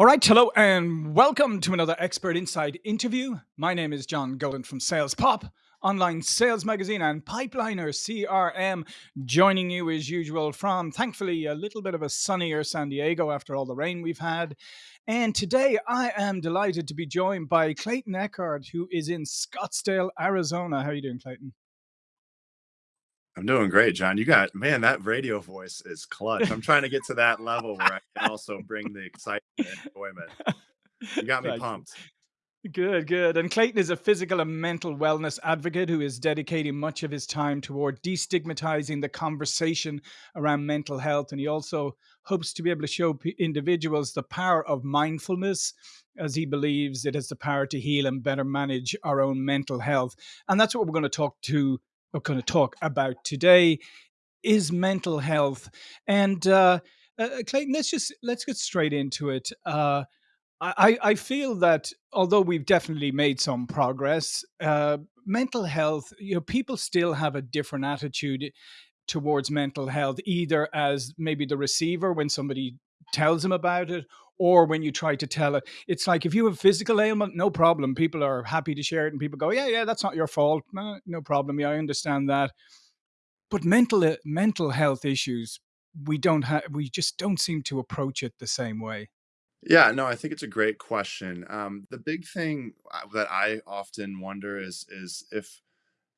All right, hello and welcome to another Expert Insights interview. My name is John Golden from Sales Pop, online sales magazine, and Pipeliner CRM, joining you as usual from thankfully a little bit of a sunnier San Diego after all the rain we've had. And today I am delighted to be joined by Clayton Echard, who is in Scottsdale, Arizona. How are you doing, Clayton? I'm doing great, John. You got man, that radio voice is clutch. I'm trying to get to that level where I can also bring the excitement and enjoyment. You got me pumped. Good, good. And Clayton is a physical and mental wellness advocate who is dedicating much of his time toward destigmatizing the conversation around mental health. And he also hopes to be able to show individuals the power of mindfulness, as he believes it has the power to heal and better manage our own mental health. And that's what we're going to talk to we're going to talk about today is mental health. And uh, uh, Clayton, let's just let's get straight into it. Uh, I, I feel that although we've definitely made some progress, uh, mental health, you know, people still have a different attitude towards mental health, either as maybe the receiver when somebody tells them about it, or when you try to tell it. It's like if you have physical ailment, no problem. People are happy to share it, and people go, "Yeah, yeah, that's not your fault. No, no problem. Yeah, I understand that." But mental uh, mental health issues, we don't have. We just don't seem to approach it the same way. Yeah, no, I think it's a great question. Um, the big thing uh, that I often wonder is is if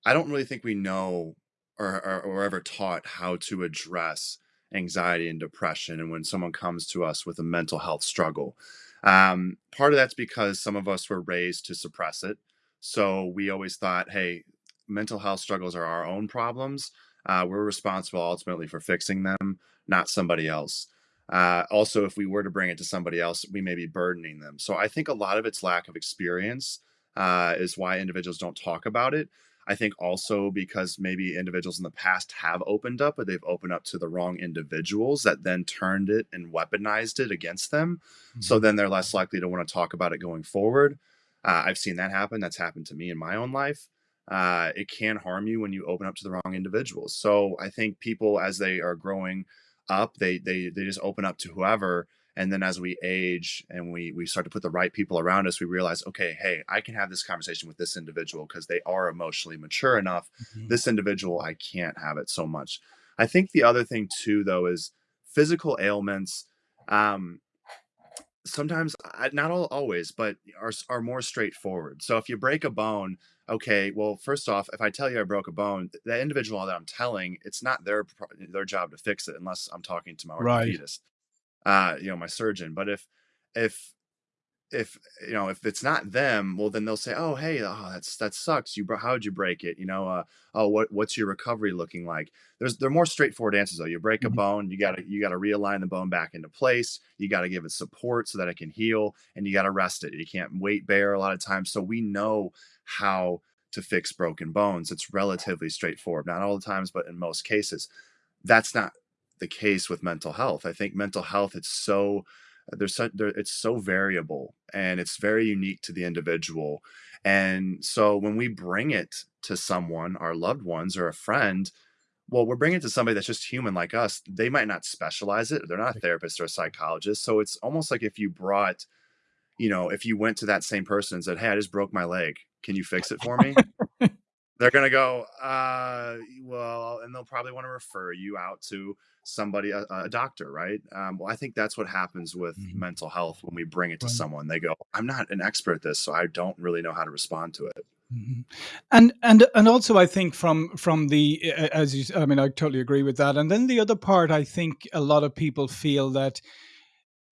I don't really think we know or, or, or ever taught how to address anxiety and depression and when someone comes to us with a mental health struggle. Um, part of that's because some of us were raised to suppress it. So we always thought, hey, mental health struggles are our own problems. Uh, we're responsible ultimately for fixing them, not somebody else. Uh, also, if we were to bring it to somebody else, we may be burdening them. So I think a lot of it's lack of experience uh, is why individuals don't talk about it. I think also because maybe individuals in the past have opened up, but they've opened up to the wrong individuals that then turned it and weaponized it against them. Mm-hmm. So then they're less likely to want to talk about it going forward. Uh, I've seen that happen. That's happened to me in my own life. Uh, it can harm you when you open up to the wrong individuals. So I think people, as they are growing up, they they they just open up to whoever and then as we age and we we start to put the right people around us we realize okay hey i can have this conversation with this individual because they are emotionally mature enough. Mm-hmm. this individual i can't have it so much. I think the other thing too though is physical ailments um sometimes not all always but are are more straightforward. So if you break a bone okay well first off if i tell you i broke a bone the individual that i'm telling it's not their their job to fix it unless i'm talking to my orthopedist. right uh, you know, my surgeon. But if if if you know if it's not them, well then they'll say, oh hey, oh that's that sucks. You how'd you break it? You know, uh, oh what what's your recovery looking like? There's they're more straightforward answers though. You break a mm-hmm. bone, you gotta you gotta realign the bone back into place. You gotta give it support so that it can heal, and you gotta rest it. You can't weight bear a lot of times. So we know how to fix broken bones. It's relatively straightforward. Not all the times, but in most cases. That's not the case with mental health. I think mental health it's so uh, there's so there, it's so variable and it's very unique to the individual. And so when we bring it to someone, our loved ones or a friend, well, we're bringing it to somebody that's just human like us. They might not specialize it. They're not a therapist or a psychologist. So it's almost like if you brought, you know, if you went to that same person and said, Hey, I just broke my leg. Can you fix it for me? They're going to go, uh, well, and they'll probably want to refer you out to somebody, a, a doctor, right? Um, well, I think that's what happens with mm-hmm. mental health when we bring it to right. someone. They go, I'm not an expert at this, so I don't really know how to respond to it. Mm-hmm. And and and also, I think from from the as you, I mean, I totally agree with that. And then the other part, I think a lot of people feel that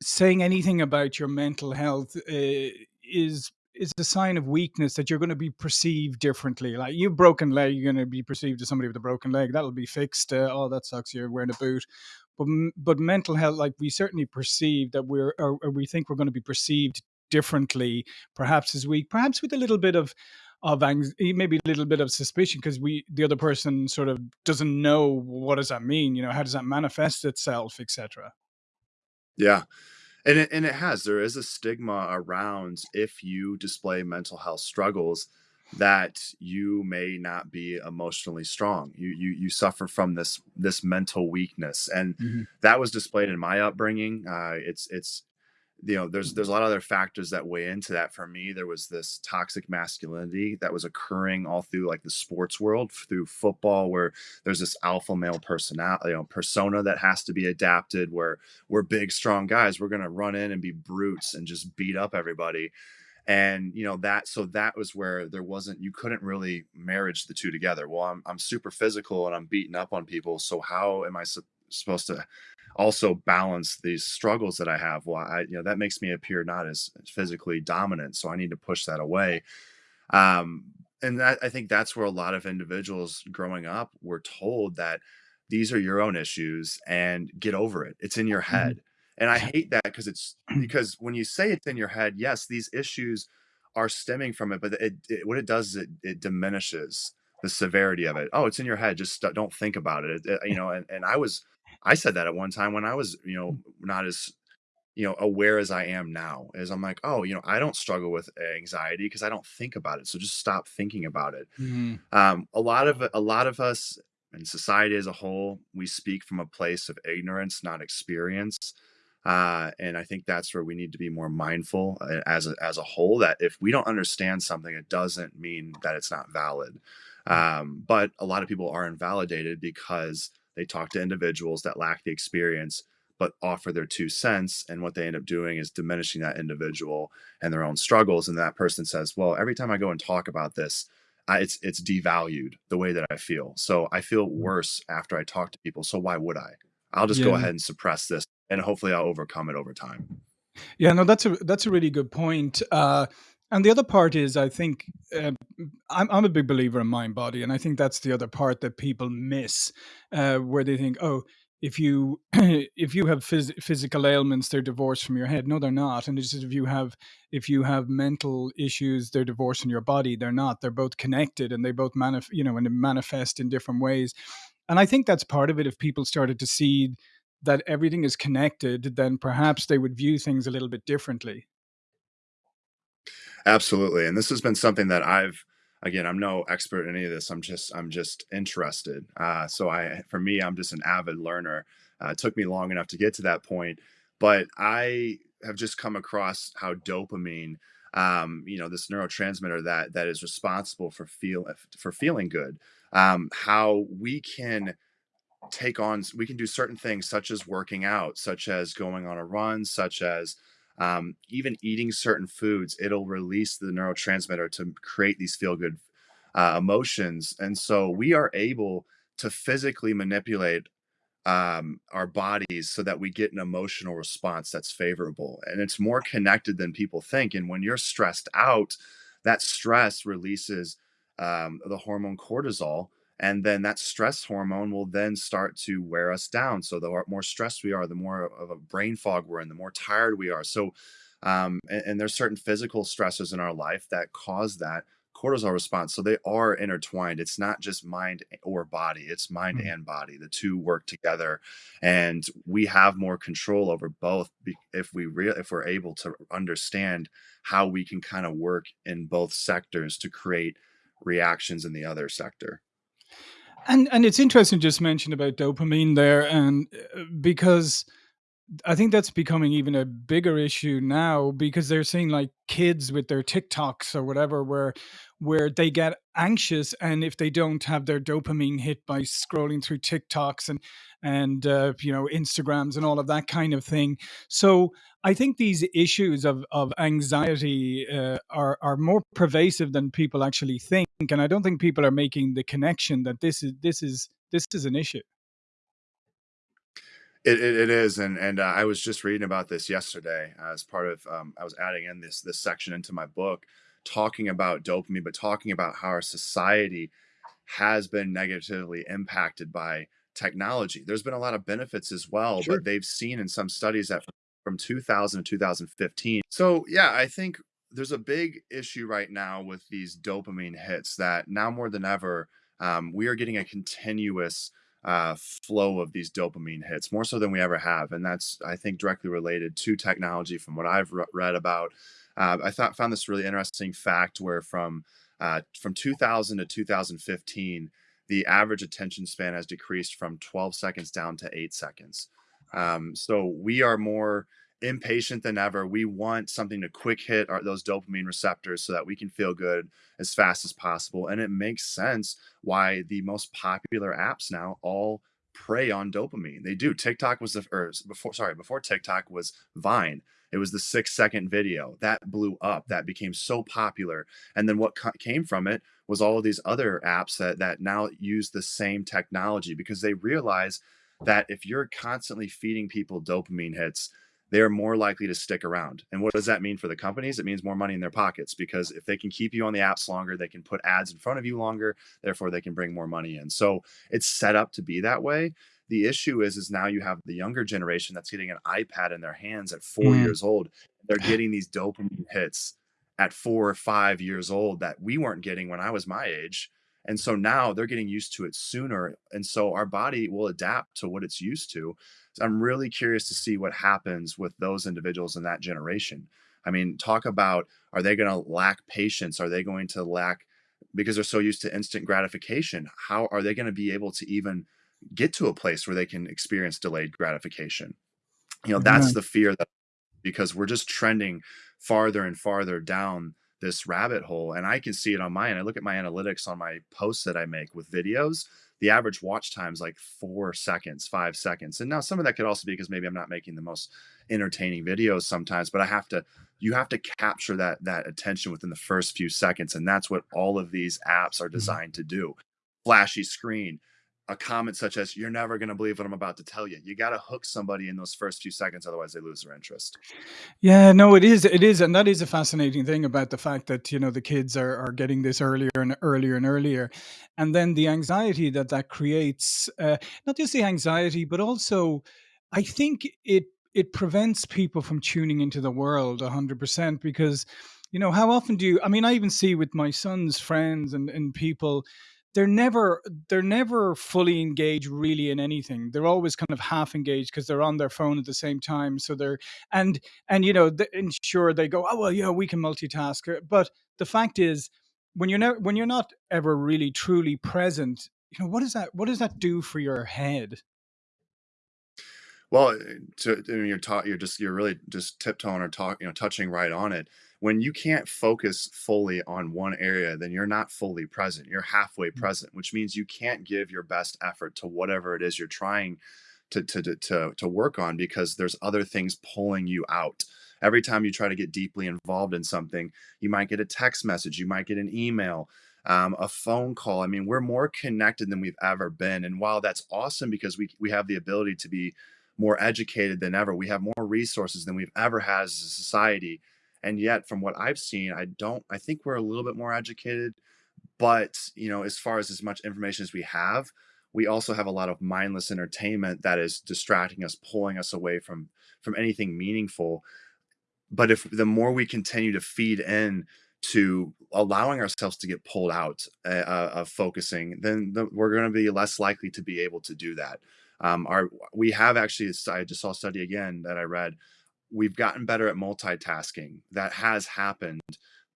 saying anything about your mental health uh, is is a sign of weakness that you're going to be perceived differently. Like you broken leg, you're going to be perceived as somebody with a broken leg. That'll be fixed. Uh, oh, that sucks. You're wearing a boot. But but mental health, like we certainly perceive that we're or, or we think we're going to be perceived differently, perhaps as weak, perhaps with a little bit of of anxiety, maybe a little bit of suspicion because we the other person sort of doesn't know what does that mean. You know, how does that manifest itself, etc. Yeah. And it, and it has. There is a stigma around if you display mental health struggles that you may not be emotionally strong. You you you suffer from this this mental weakness, and mm-hmm. that was displayed in my upbringing. Uh, it's it's you know, there's there's a lot of other factors that weigh into that for me. There was this toxic masculinity that was occurring all through like the sports world, through football, where there's this alpha male personality, you know, persona that has to be adapted. Where we're big, strong guys, we're gonna run in and be brutes and just beat up everybody. And you know that, so that was where there wasn't, you couldn't really marriage the two together. Well, I'm I'm super physical and I'm beating up on people, so how am I sup- supposed to also balance these struggles that I have. Well, I, you know, that makes me appear not as physically dominant. So I need to push that away. Um, and that, I think that's where a lot of individuals growing up were told that these are your own issues and get over it. It's in your Mhm. head. And I hate that because it's because when you say it's in your head, yes, these issues are stemming from it, but it, it what it does is it, it diminishes the severity of it. Oh, it's in your head. Just st- don't think about it. It- You know, and, and I was I said that at one time when I was, you know, not as, you know, aware as I am now. As I'm like, oh, you know, I don't struggle with anxiety because I don't think about it. So just stop thinking about it. Mhm. Um, a lot of a lot of us in society as a whole, we speak from a place of ignorance, not experience. Uh, and I think that's where we need to be more mindful uh, as a, as a whole. That if we don't understand something, it doesn't mean that it's not valid. Um, but a lot of people are invalidated because they talk to individuals that lack the experience but offer their two cents and what they end up doing is diminishing that individual and their own struggles and that person says well every time i go and talk about this I, it's it's devalued the way that i feel. So i feel worse after i talk to people so why would i? I'll just go ahead and suppress this and hopefully i'll overcome it over time. Yeah, no, that's a that's a really good point. Uh, and the other part is, I think, uh, I'm I'm a big believer in mind body, and I think that's the other part that people miss, uh, where they think, oh, if you if you have phys- physical ailments, they're divorced from your head. No, they're not. And it's just if you have if you have mental issues, they're divorced from your body. They're not. They're both connected, and they both manif- you know, and manifest in different ways. And I think that's part of it. If people started to see that everything is connected, then perhaps they would view things a little bit differently. Absolutely. And this has been something that I've again, I'm no expert in any of this. I'm just I'm just interested. Uh, so I for me, I'm just an avid learner. Uh, it took me long enough to get to that point, but I have just come across how dopamine, um, you know, this neurotransmitter that that is responsible for feel for feeling good, um, how we can take on we can do certain things such as working out such as going on a run such as um, even eating certain foods it'll release the neurotransmitter to create these feel good uh, emotions and so we are able to physically manipulate um, our bodies so that we get an emotional response that's favorable. And it's more connected than people think. And when you're stressed out, that stress releases um, the hormone cortisol. And then that stress hormone will then start to wear us down. So the more stressed we are, the more of a brain fog we're in, the more tired we are. So, um, and, and there's certain physical stresses in our life that cause that cortisol response. So they are intertwined. It's not just mind or body, it's mind Mm. and body. The two work together. And we have more control over both if we if we're able to understand how we can kind of work in both sectors to create reactions in the other sector. And and it's interesting you just mentioned about dopamine there, and uh, because I think that's becoming even a bigger issue now because they're seeing like kids with their TikToks or whatever where where they get anxious and if they don't have their dopamine hit by scrolling through TikToks and and uh, you know Instagrams and all of that kind of thing. So I think these issues of of anxiety uh, are are more pervasive than people actually think, and I don't think people are making the connection that this is this is this is an issue. It, it, it is, and and uh, I was just reading about this yesterday uh, as part of um, I was adding in this this section into my book, talking about dopamine, but talking about how our society has been negatively impacted by technology. There's been a lot of benefits as well, Sure. but they've seen in some studies that from 2000 to 2015. So, yeah, I think there's a big issue right now with these dopamine hits that now more than ever, um, we are getting a continuous uh, flow of these dopamine hits, more so than we ever have. And that's, I think, directly related to technology from what I've re- read about. Uh, I thought found this really interesting fact where from uh, from 2000 to 2015, the average attention span has decreased from 12 seconds down to eight seconds. Um, so we are more impatient than ever. We want something to quick hit our, those dopamine receptors so that we can feel good as fast as possible. And it makes sense why the most popular apps now all prey on dopamine. They do. TikTok was the or before sorry, before TikTok was Vine. It was the 6 second video that blew up. That became so popular. And then what came from it was all of these other apps that that now use the same technology because they realize that if you're constantly feeding people dopamine hits, they're more likely to stick around. And what does that mean for the companies? It means more money in their pockets because if they can keep you on the apps longer, they can put ads in front of you longer, therefore they can bring more money in. So it's set up to be that way. The issue is is now you have the younger generation that's getting an iPad in their hands at 4 Mm. years old. They're getting these dopamine hits at 4 or 5 years old that we weren't getting when I was my age. And so now they're getting used to it sooner. And so our body will adapt to what it's used to. So I'm really curious to see what happens with those individuals in that generation. I mean, talk about are they going to lack patience? Are they going to lack because they're so used to instant gratification? How are they going to be able to even get to a place where they can experience delayed gratification? You know, that's Right. the fear that because we're just trending farther and farther down this rabbit hole. And I can see it on my end. I look at my analytics on my posts that I make with videos. The average watch time is like four seconds, five seconds. And now some of that could also be because maybe I'm not making the most entertaining videos sometimes, but I have to you have to capture that that attention within the first few seconds. And that's what all of these apps are Mhm. designed to do. Flashy screen, a comment such as, You're never gonna believe what I'm about to tell you. You gotta hook somebody in those first few seconds, otherwise they lose their interest. Yeah, no, it is. It is, and that is a fascinating thing about the fact that you know the kids are are getting this earlier and earlier and earlier, and then the anxiety that that creates. Uh, not just the anxiety, but also, I think it it prevents people from tuning into the world a hundred percent because, you know, how often do you? I mean, I even see with my son's friends and and people. They're never they're never fully engaged really in anything. They're always kind of half engaged because they're on their phone at the same time. So they're and and you know the, and sure they go oh well yeah we can multitask uh, but the fact is when you're not when you're not ever really truly present you know what does that what does that do for your head Well, eh, to I mean, you're taught you're just you're really just tiptoeing or talk you know, touching right on it. When you can't focus fully on one area, then you're not fully present. You're halfway present, which means you can't give your best effort to whatever it is you're trying to to to to, to work on because there's other things pulling you out. Every time you try to get deeply involved in something, you might get a text message, you might get an email, um, a phone call. I mean, we're more connected than we've ever been. And while that's awesome because we we have the ability to be more educated than ever. We have more resources than we've ever had as a society. And yet, from what I've seen, I don't, I think we're a little bit more educated. But, you know, as far as as much information as we have, we also have a lot of mindless entertainment that is distracting us, pulling us away from from anything meaningful. But if the more we continue to feed in to allowing ourselves to get pulled out uh, uh, of focusing, then the, we're going to be less likely to be able to do that. Um, our we have actually, I just saw a study again that I read. We've gotten better at multitasking. That has happened,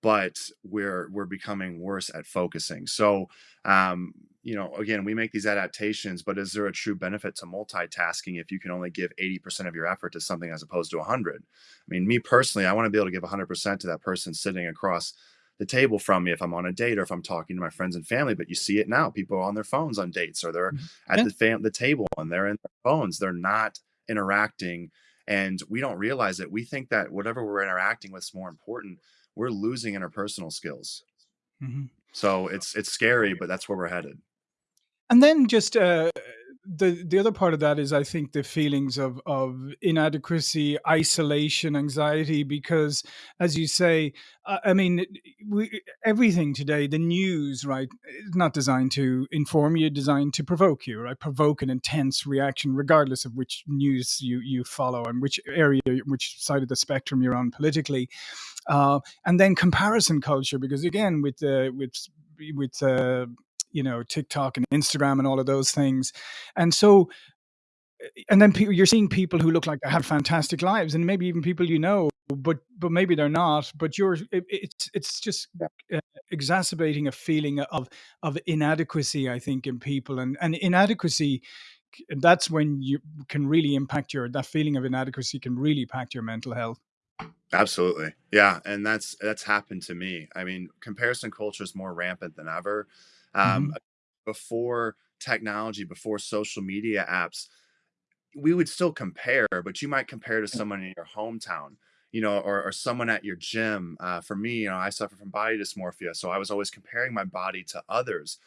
but we're we're becoming worse at focusing. So, um, you know, again, we make these adaptations, but is there a true benefit to multitasking if you can only give 80% of your effort to something as opposed to 100? I mean, me personally, I want to be able to give 100% to that person sitting across the table from me if I'm on a date or if I'm talking to my friends and family. But you see it now. People are on their phones on dates or they're Mhm. at yeah the fam- the table and they're in their phones. They're not interacting. And we don't realize it. We think that whatever we're interacting with is more important. We're losing interpersonal skills. Mhm. So it's it's scary, but that's where we're headed. And then just uh, the the other part of that is I think the feelings of of inadequacy, isolation, anxiety, because as you say, I mean, we, everything today, the news, right, is not designed to inform you, designed to provoke you, right, provoke an intense reaction, regardless of which news you you follow and which area, which side of the spectrum you're on politically. Uh, and then comparison culture because again with uh, with with uh, you know TikTok and Instagram and all of those things, and so and then pe- you're seeing people who look like they have fantastic lives, and maybe even people you know, but but maybe they're not. But you're it, it's it's just uh, exacerbating a feeling of of inadequacy, I think, in people, and and inadequacy that's when you can really impact your that feeling of inadequacy can really impact your mental health. Absolutely. Yeah, and that's that's happened to me. I mean, comparison culture is more rampant than ever. Um, Mhm. before technology, before social media apps, we would still compare, but you might compare to someone in your hometown, you know, or, or someone at your gym. Uh, for me, you know, I suffer from body dysmorphia, so I was always comparing my body to others.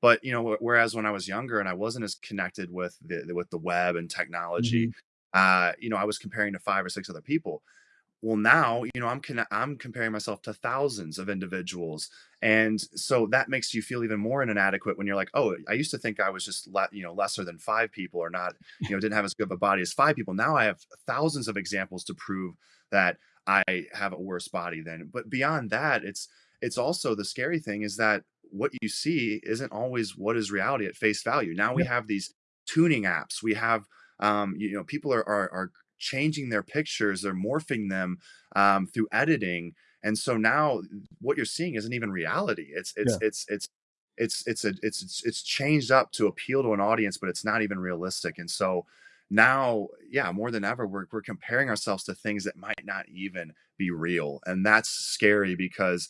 But you know, whereas when I was younger and I wasn't as connected with the with the web and technology, Mhm. uh, you know, I was comparing to five or six other people well, now, you know, I'm conne I'm comparing myself to thousands of individuals, and so that makes you feel even more inadequate when you're like, "Oh, I used to think I was just le you know, lesser than 5 people or not, you know, didn't have as good of a body as 5 people." Now I have thousands of examples to prove that I have a worse body than but beyond that, it's it's also the scary thing is that what you see isn't always what is reality at face value. Now we have these tuning apps. We have, um, you know, people are are are changing their pictures, they're morphing them um, through editing, and so now what you're seeing isn't even reality. It's it's Yeah. it's it's it's it's a it's it's it's changed up to appeal to an audience, but it's not even realistic. And so now, yeah, more than ever, we're we're comparing ourselves to things that might not even be real, and that's scary because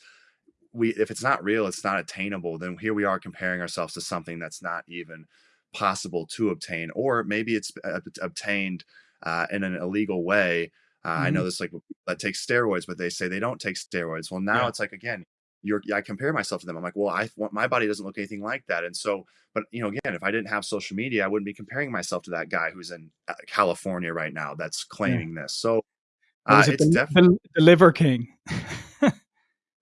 we if it's not real, it's not attainable, then here we are comparing ourselves to something that's not even possible to obtain, or maybe it's ob obtained, uh, in an illegal way. Uh, I know Mhm. this, like, that takes steroids, but they say they don't take steroids. Well, now Yeah. it's like, again, you're I compare myself to them. I'm like, "Well, I want my body doesn't look anything like that," and so but, you know, again, if I didn't have social media, I wouldn't be comparing myself to that guy who's in, uh, California right now that's Yeah. claiming this. So, uh, it? it's definitely the Liver King.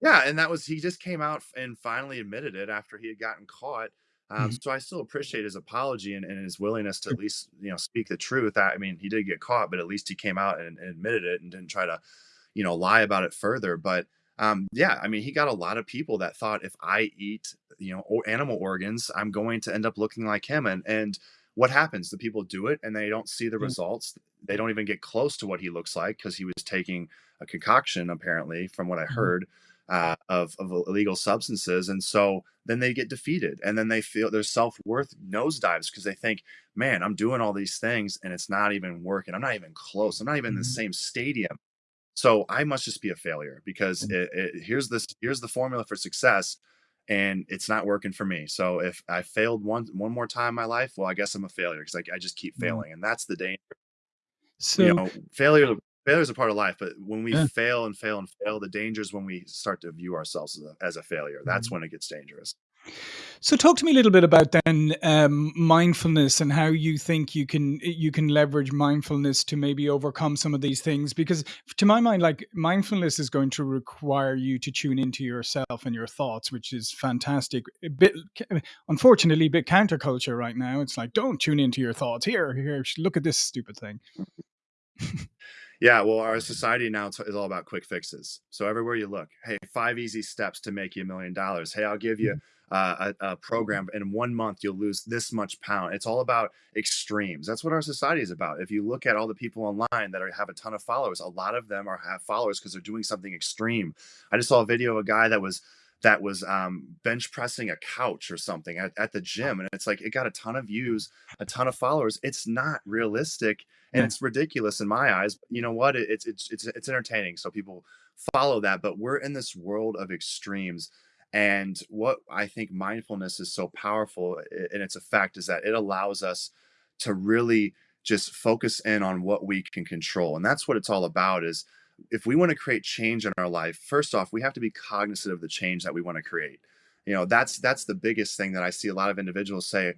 Yeah, and that was he just came out and finally admitted it after he had gotten caught. Um, Mhm. so I still appreciate his apology and, and his willingness to at least, you know, speak the truth. I, I mean, he did get caught, but at least he came out and, and admitted it and didn't try to, you know, lie about it further. But um, yeah, I mean, he got a lot of people that thought if I eat, you know, animal organs, I'm going to end up looking like him. And and what happens? The people do it and they don't see the Yeah. results. They don't even get close to what he looks like because he was taking a concoction, apparently, from what I Mhm. heard uh, of of illegal substances, and so then they get defeated, and then they feel their self worth nosedives because they think, "Man, I'm doing all these things, and it's not even working. I'm not even close. I'm not even in the Mhm. same stadium. So I must just be a failure because Mhm. it, it, here's this here's the formula for success." And it's not working for me. So if I failed one one more time in my life, well, I guess I'm a failure because I, I just keep Mhm. failing, and that's the danger you So know, failure failure is a part of life, but when we yeah. fail and fail and fail, the danger is when we start to view ourselves as a, as a failure. That's Mhm. when it gets dangerous. So talk to me a little bit about then um, mindfulness and how you think you can you can leverage mindfulness to maybe overcome some of these things because to my mind like mindfulness is going to require you to tune into yourself and your thoughts which is fantastic a bit unfortunately a bit counterculture right now it's like don't tune into your thoughts here here look at this stupid thing Yeah, well, our society now is all about quick fixes. So everywhere you look, hey, five easy steps to make you a million dollars. Hey, I'll give you uh, a, a program in one month you'll lose this much pound. It's all about extremes. That's what our society is about. If you look at all the people online that are, have a ton of followers, a lot of them are have followers because they're doing something extreme. I just saw a video of a guy that was that was um, bench pressing a couch or something at, at the gym, and it's like it got a ton of views, a ton of followers. It's not realistic and yeah it's ridiculous in my eyes. But you know what? It, it's it's it's it's entertaining, so people follow that. But we're in this world of extremes, and what I think mindfulness is so powerful in its effect is that it allows us to really just focus in on what we can control, and that's what it's all about. Is if we want to create change in our life, first off, we have to be cognizant of the change that we want to create. You know, that's that's the biggest thing that I see a lot of individuals say.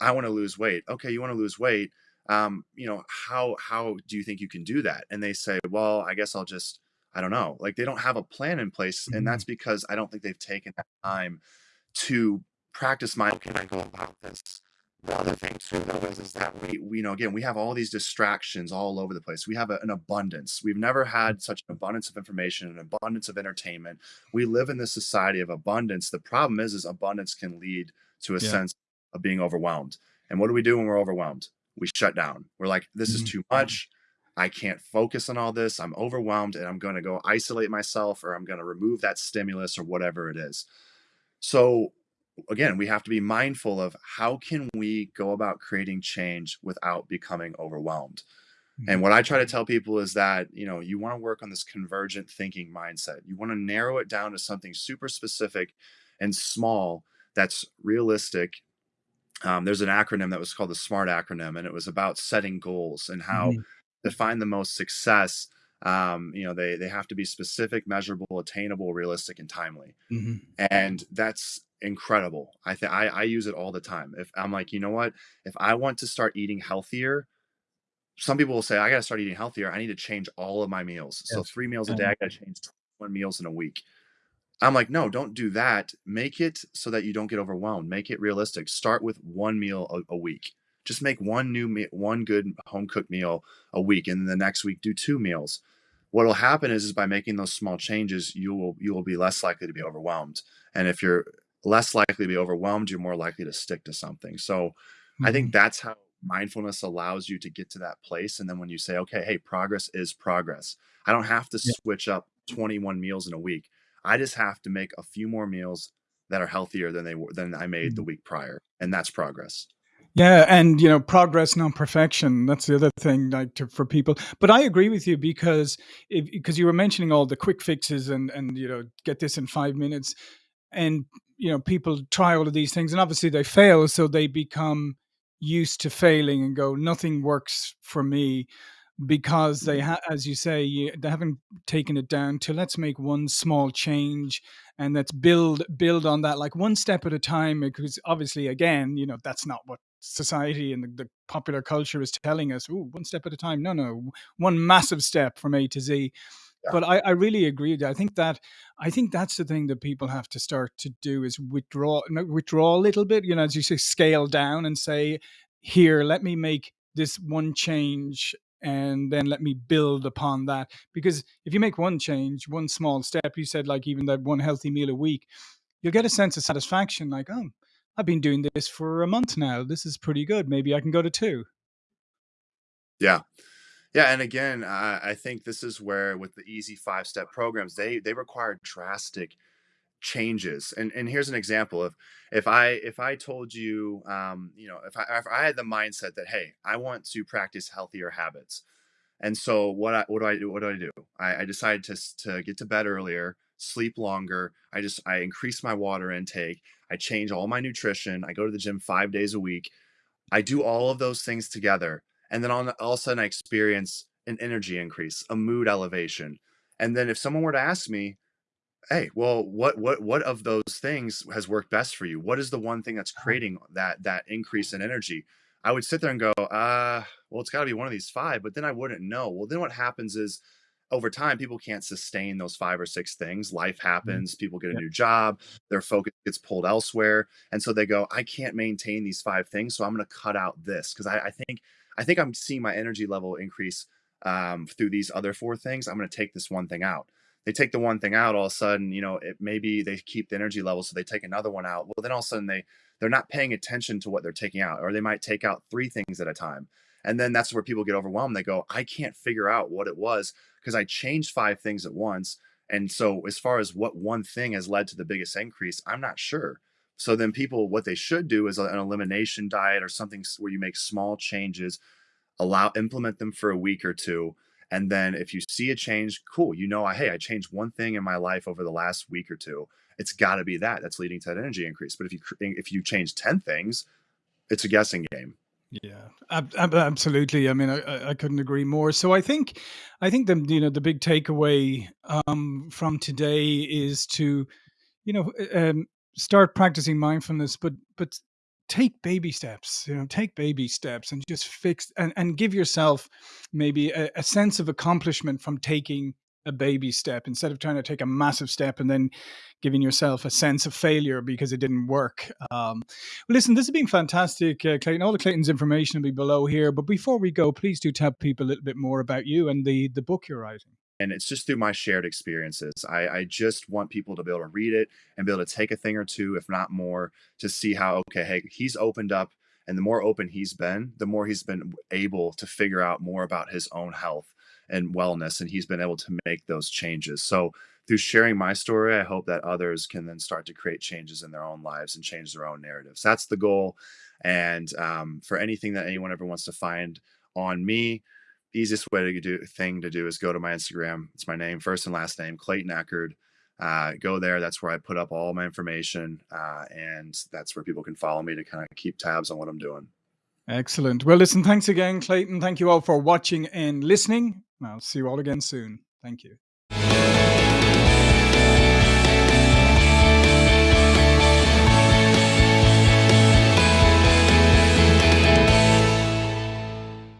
I want to lose weight. Okay, you want to lose weight um, you know, how how do you think you can do that? And they say, well, I guess I'll just, I don't know. Like they don't have a plan in place, and Mhm. that's because I don't think they've taken that time to practice my. How can I go about this? The other thing too, though, is is that we, we you know again we have all these distractions all over the place. We have a, an abundance. We've never had such an abundance of information, an abundance of entertainment. We live in this society of abundance. The problem is, is abundance can lead to a yeah sense of being overwhelmed. And what do we do when we're overwhelmed? we shut down. We're like, this is Mhm. too much. I can't focus on all this. I'm overwhelmed and I'm going to go isolate myself or I'm going to remove that stimulus or whatever it is. So again, we have to be mindful of how can we go about creating change without becoming overwhelmed. And Mhm. what I try to tell people is that, you know, you want to work on this convergent thinking mindset. You want to narrow it down to something super specific and small that's realistic. Um, there's an acronym that was called the SMART acronym, and it was about setting goals and how Mhm. to find the most success. Um, you know, they they have to be specific, measurable, attainable, realistic, and timely. Mhm. And that's incredible. I think I I use it all the time. If I'm like, you know what, if I want to start eating healthier, some people will say, I gotta start eating healthier. I need to change all of my meals. So three meals a day, I gotta change 21 meals in a week. I'm like, no, don't do that. Make it so that you don't get overwhelmed. Make it realistic. Start with one meal a, a week. Just make one new meal, one good home cooked meal a week, and then the next week do two meals. What will happen is, is by making those small changes, you will you will be less likely to be overwhelmed. And if you're less likely to be overwhelmed, you're more likely to stick to something. So I think mhm. that's how mindfulness allows you to get to that place. And then when you say, okay, hey, progress is progress. I don't have to Yeah. switch up 21 meals in a week. I just have to make a few more meals that are healthier than they were than I made the Mhm. week prior. And that's progress. Yeah, and you know, progress, not perfection. That's the other thing, like to, for people. But I agree with you because because you were mentioning all the quick fixes and and you know, get this in five minutes, and you know, people try all of these things, and obviously they fail, so they become used to failing and go, nothing works for me because they Mhm. ha- as you say you, they haven't taken it down to let's make one small change and let's build build on that like one step at a time because obviously again you know that's not what society and the, the popular culture is telling us Ooh, one step at a time no no one massive step from a to z Yeah. but I, I really agree. I think that I think that's the thing that people have to start to do is withdraw withdraw a little bit, you know, as you say, scale down and say, here, let me make this one change and then let me build upon that. Because if you make one change, one small step, you said like even that one healthy meal a week, you'll get a sense of satisfaction, like, oh, I've been doing this for a month now. This is pretty good. Maybe I can go to two. Yeah. Yeah. And again, I, I think this is where with the easy five step programs, they they require drastic changes. And and here's an example of if I if I told you um, you know, if I if I had the mindset that, hey, I want to practice healthier habits And so what I what do I do? What do I do? I, I decided to to get to bed earlier, sleep longer. I just I increase my water intake. I change all my nutrition. I go to the gym five days a week. I do all of those things together, and then all, all of a sudden I experience an energy increase, a mood elevation. And then if someone were to ask me, Hey, well, what what what of those things has worked best for you? What is the one thing that's Uh-huh. creating that that increase in energy? I would sit there and go, uh, well, it's got to be one of these five, but then I wouldn't know. Well, then what happens is over time, people can't sustain those five or six things. Life Mhm. happens, people get a new job, their focus gets pulled elsewhere. And so they go, I can't maintain these five things. So I'm going to cut out this because I, I think I think I'm seeing my energy level increase um, through these other four things. I'm going to take this one thing out they take the one thing out all of a sudden you know it maybe they keep the energy level so they take another one out well then all of a sudden they they're not paying attention to what they're taking out or they might take out three things at a time and then that's where people get overwhelmed they go i can't figure out what it was because i changed five things at once and so as far as what one thing has led to the biggest increase i'm not sure. So then people what they should do is an elimination diet or something where you make small changes allow implement them for a week or two and then if you see a change cool you know hey i changed one thing in my life over the last week or two. It's got to be that that's leading to that energy increase but if you if you change 10 things it's a guessing game Yeah, ab- ab- absolutely. I mean, I, I couldn't agree more. So I think, I think the you know the big takeaway um, from today is to you know um, start practicing mindfulness, but but take baby steps. You know, take baby steps and just fix and and give yourself maybe a, a sense of accomplishment from taking a baby step instead of trying to take a massive step and then giving yourself a sense of failure because it didn't work. Um, well, listen, this has been fantastic, uh, Clayton. All the Clayton's information will be below here. But before we go, please do tell people a little bit more about you and the the book you're writing. and it's just through my shared experiences. I, I just want people to be able to read it and be able to take a thing or two, if not more, to see how okay, hey, he's opened up, and the more open he's been, the more he's been able to figure out more about his own health and wellness, and he's been able to make those changes. So through sharing my story, I hope that others can then start to create changes in their own lives and change their own narratives. That's the goal. And um, for anything that anyone ever wants to find on me, easiest way to do thing to do is go to my Instagram. It's my name, first and last name, Clayton Echard. Uh, go there. That's where I put up all my information, uh, and that's where people can follow me to kind of keep tabs on what I'm doing. Excellent. Well, listen, thanks again, Clayton. Thank you all for watching and listening. I'll see you all again soon. Thank you.